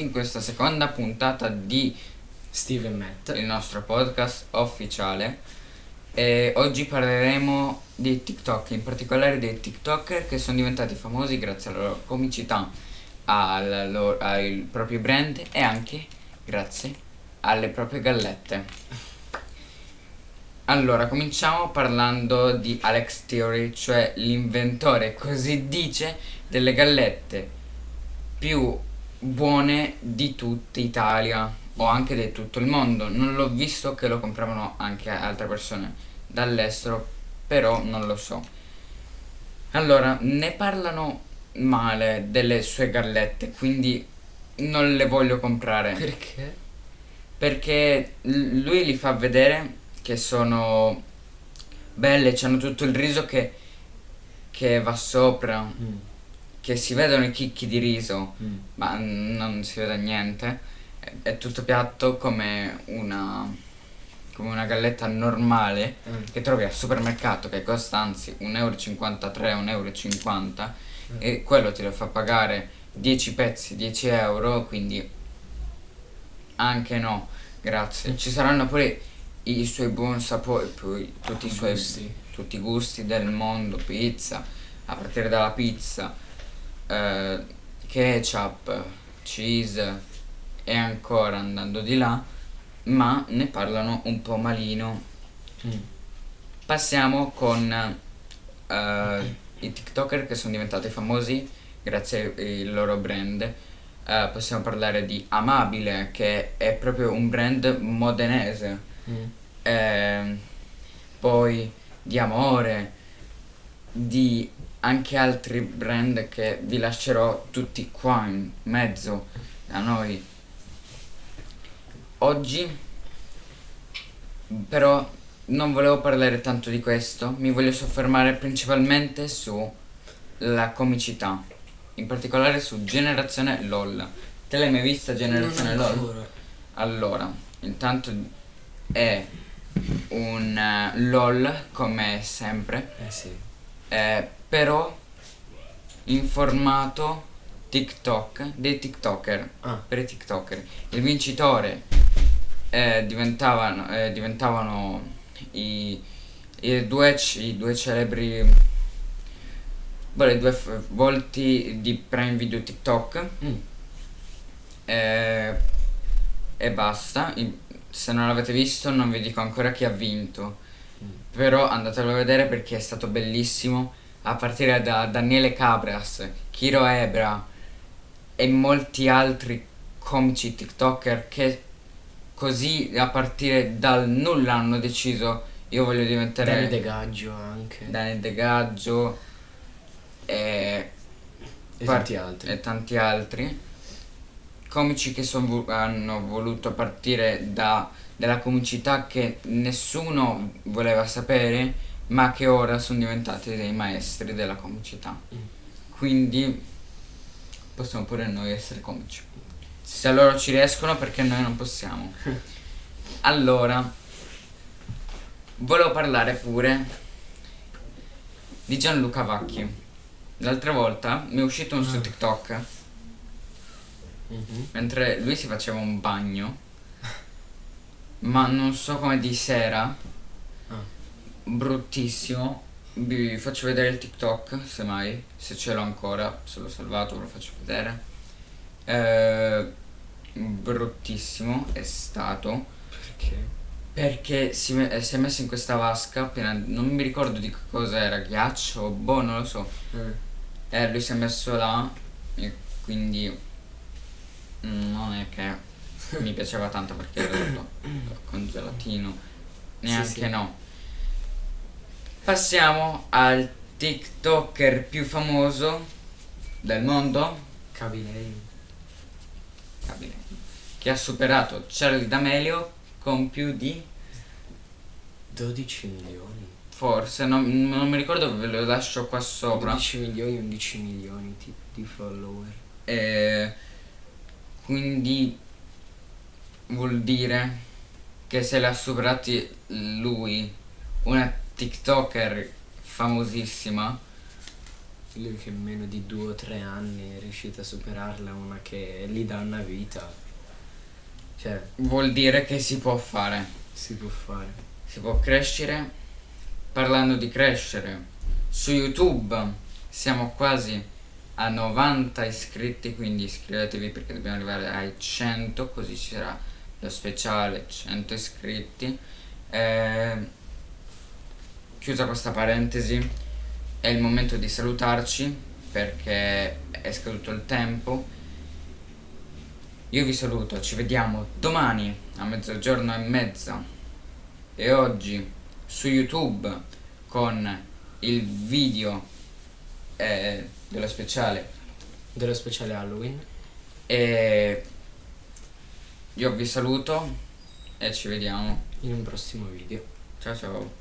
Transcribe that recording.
benvenuti in questa seconda puntata di Steve e Matt. il nostro podcast ufficiale. E oggi parleremo di TikTok, in particolare dei TikToker che sono diventati famosi grazie alla loro comicità, al, loro, al proprio brand e anche grazie alle proprie gallette. Allora, cominciamo parlando di Alex Theory, cioè l'inventore, così dice, delle gallette più buone di tutta Italia o anche di tutto il mondo. Non l'ho visto che lo compravano anche altre persone dall'estero, però non lo so. Allora, ne parlano male delle sue gallette, quindi non le voglio comprare. Perché? Perché lui li fa vedere che sono belle, c'hanno tutto il riso che, che va sopra, Mm. Che si vedono i chicchi di riso, Mm. ma non si vede niente. È, è tutto piatto come una, come una galletta normale Mm. che trovi al supermercato che costa anzi 1,53 euro, 1,50 euro e quello ti lo fa pagare 10 pezzi, 10 euro, quindi anche no, grazie. Ci saranno pure i suoi buoni sapori, poi tutti i suoi Gusti. tutti i gusti del mondo, pizza, a partire dalla pizza, eh, ketchup, cheese e ancora andando di là, ma ne parlano un po' malino. Mm. Passiamo con eh, i TikToker che sono diventati famosi grazie al loro brand. Eh, possiamo parlare di Amabile, che è proprio un brand modenese. Mm. Ehm, poi di Amore, di anche altri brand che vi lascerò tutti qua in mezzo a noi. Oggi però non volevo parlare tanto di questo, mi voglio soffermare principalmente sulla comicità, in particolare su Generazione LOL. Te l'hai mai vista Generazione LOL? ancora. Allora, intanto è un eh, LOL come sempre, Eh sì. Eh, però in formato TikTok dei TikToker, Ah. per i TikToker. Il vincitore eh, diventavano, eh, diventavano i, i due, i due celebri, i due volti di Prime Video TikTok Mm. eh, e basta. Se non l'avete visto non vi dico ancora chi ha vinto. Però andatelo a vedere perché è stato bellissimo. A partire da Daniele Cabras, Kiro Ebra e molti altri comici TikToker che così a partire dal nulla hanno deciso io voglio diventare Danny De Gaggio anche. Dani De Gaggio e E tanti altri. e tanti altri comici che son hanno voluto partire da, dalla comicità che nessuno voleva sapere ma che ora sono diventati dei maestri della comicità Mm. quindi possiamo pure noi essere comici se loro ci riescono perché noi non possiamo allora volevo parlare pure di Gianluca Vacchi l'altra volta mi è uscito un su Ah. TikTok Mhm. mentre lui si faceva un bagno ma non so come di sera Ah. bruttissimo vi faccio vedere il TikTok semmai se ce l'ho ancora se l'ho salvato ve lo faccio vedere Eh, bruttissimo è stato Perché? perché si, eh, si è messo in questa vasca piena non mi ricordo di cosa era ghiaccio boh non lo so Eh. eh, lui si è messo là e quindi mm, non è che mi piaceva tanto perché era tutto con gelatino. Neanche sì. no. Passiamo al TikToker più famoso del mondo, Cavilei. Kabile, che ha superato Charlie D'Amelio con più di 12 milioni. forse, non, non mi ricordo, ve lo lascio qua sopra. 12 milioni, 11 milioni di, di follower. E quindi vuol dire che se l'ha superati lui, una TikToker famosissima, Lui che in meno di due o tre anni è riuscito a superarla, una che gli dà una vita. Cioè, Vuol dire che si può fare. si può fare. Si può crescere. Parlando di crescere, su YouTube siamo quasi a 90 iscritti, quindi iscrivetevi perché dobbiamo arrivare ai 100, così ci sarà lo speciale 100 iscritti. Eh, chiusa questa parentesi, è il momento di salutarci perché è scaduto il tempo. Io vi saluto, ci vediamo domani a mezzogiorno e mezza e oggi su YouTube con il video eh, dello speciale Dello speciale Halloween. e io vi saluto e ci vediamo. in un prossimo video. Ciao ciao.